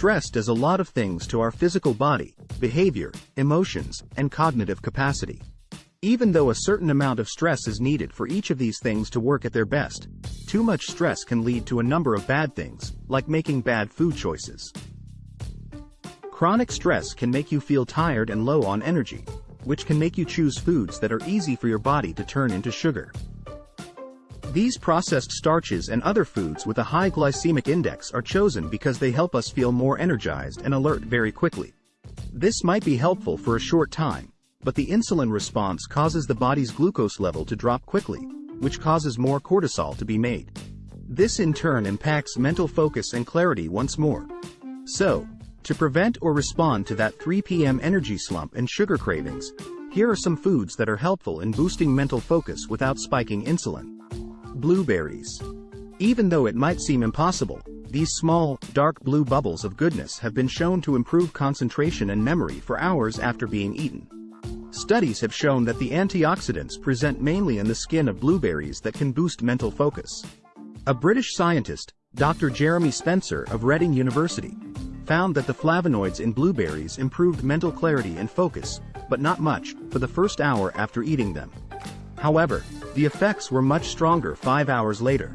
Stress does a lot of things to our physical body, behavior, emotions, and cognitive capacity. Even though a certain amount of stress is needed for each of these things to work at their best, too much stress can lead to a number of bad things, like making bad food choices. Chronic stress can make you feel tired and low on energy, which can make you choose foods that are easy for your body to turn into sugar. These processed starches and other foods with a high glycemic index are chosen because they help us feel more energized and alert very quickly. This might be helpful for a short time, but the insulin response causes the body's glucose level to drop quickly, which causes more cortisol to be made. This in turn impacts mental focus and clarity once more. So, to prevent or respond to that 3 p.m. energy slump and sugar cravings, here are some foods that are helpful in boosting mental focus without spiking insulin. Blueberries. Even though it might seem impossible, these small, dark blue bubbles of goodness have been shown to improve concentration and memory for hours after being eaten. Studies have shown that the antioxidants present mainly in the skin of blueberries that can boost mental focus. A British scientist, Dr. Jeremy Spencer of Reading University, found that the flavonoids in blueberries improved mental clarity and focus, but not much, for the first hour after eating them. However, the effects were much stronger five hours later.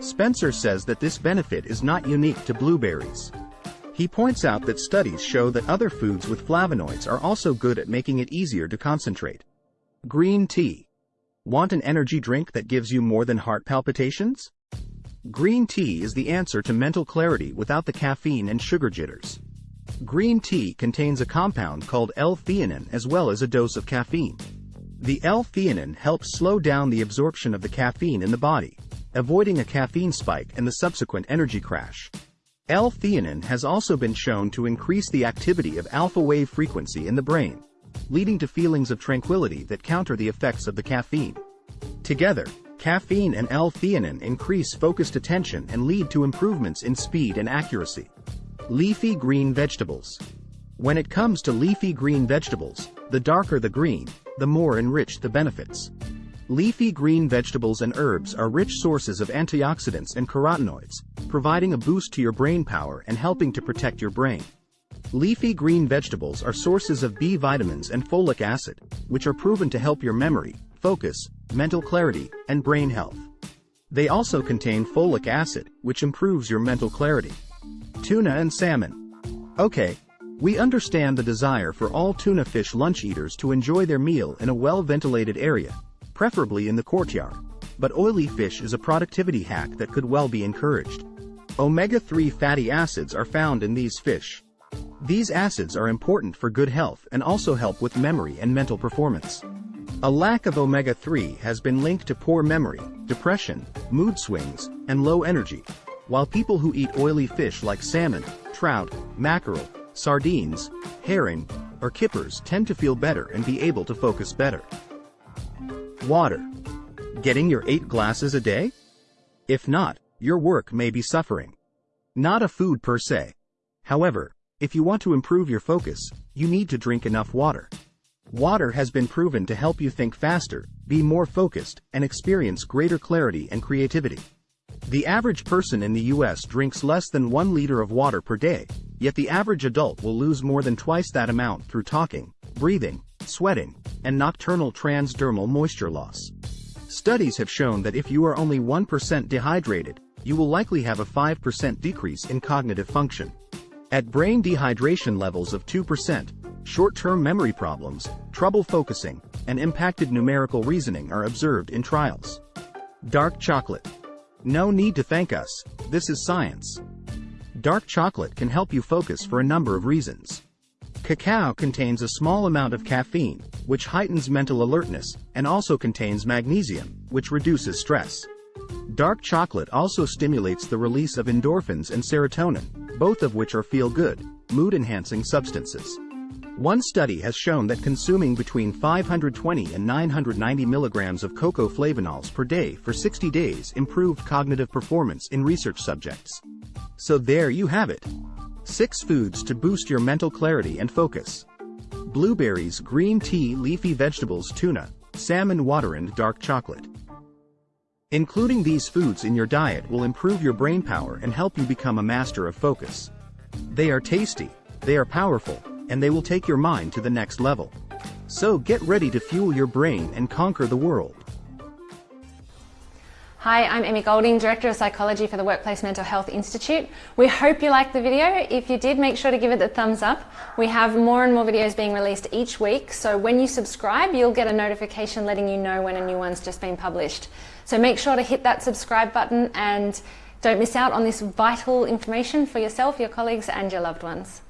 Spencer says that this benefit is not unique to blueberries. He points out that studies show that other foods with flavonoids are also good at making it easier to concentrate. Green tea. Want an energy drink that gives you more than heart palpitations? Green tea is the answer to mental clarity without the caffeine and sugar jitters. Green tea contains a compound called L-theanine as well as a dose of caffeine. The L-theanine helps slow down the absorption of the caffeine in the body, avoiding a caffeine spike and the subsequent energy crash. L-theanine has also been shown to increase the activity of alpha wave frequency in the brain, leading to feelings of tranquility that counter the effects of the caffeine. Together, caffeine and L-theanine increase focused attention and lead to improvements in speed and accuracy. Leafy green vegetables. When it comes to leafy green vegetables, the darker the green, the more enriched the benefits. Leafy green vegetables and herbs are rich sources of antioxidants and carotenoids, providing a boost to your brain power and helping to protect your brain. Leafy green vegetables are sources of B vitamins and folic acid, which are proven to help your memory, focus, mental clarity, and brain health. They also contain folic acid, which improves your mental clarity. Tuna and salmon. Okay, we understand the desire for all tuna fish lunch eaters to enjoy their meal in a well-ventilated area, preferably in the courtyard. But oily fish is a productivity hack that could well be encouraged. Omega-3 fatty acids are found in these fish. These acids are important for good health and also help with memory and mental performance. A lack of omega-3 has been linked to poor memory, depression, mood swings, and low energy, while people who eat oily fish like salmon, trout, mackerel, sardines, herring, or kippers tend to feel better and be able to focus better. Water. Getting your 8 glasses a day? If not, your work may be suffering. Not a food per se. However, if you want to improve your focus, you need to drink enough water. Water has been proven to help you think faster, be more focused, and experience greater clarity and creativity. The average person in the US drinks less than 1 liter of water per day, yet the average adult will lose more than twice that amount through talking, breathing, sweating, and nocturnal transdermal moisture loss. Studies have shown that if you are only 1% dehydrated, you will likely have a 5% decrease in cognitive function. At brain dehydration levels of 2%, short-term memory problems, trouble focusing, and impacted numerical reasoning are observed in trials. Dark chocolate. No need to thank us, this is science. Dark chocolate can help you focus for a number of reasons. Cacao contains a small amount of caffeine, which heightens mental alertness, and also contains magnesium, which reduces stress. Dark chocolate also stimulates the release of endorphins and serotonin, both of which are feel-good, mood-enhancing substances. One study has shown that consuming between 520 and 990 milligrams of cocoa flavonols per day for 60 days improved cognitive performance in research subjects. So there you have it. 6 foods to boost your mental clarity and focus. Blueberries, green tea, leafy vegetables, tuna, salmon water and dark chocolate. Including these foods in your diet will improve your brain power and help you become a master of focus. They are tasty, they are powerful, and they will take your mind to the next level. So get ready to fuel your brain and conquer the world. Hi, I'm Emmy Golding, Director of Psychology for the Workplace Mental Health Institute. We hope you liked the video. If you did, make sure to give it the thumbs up. We have more and more videos being released each week, so when you subscribe, you'll get a notification letting you know when a new one's just been published. So make sure to hit that subscribe button and don't miss out on this vital information for yourself, your colleagues and your loved ones.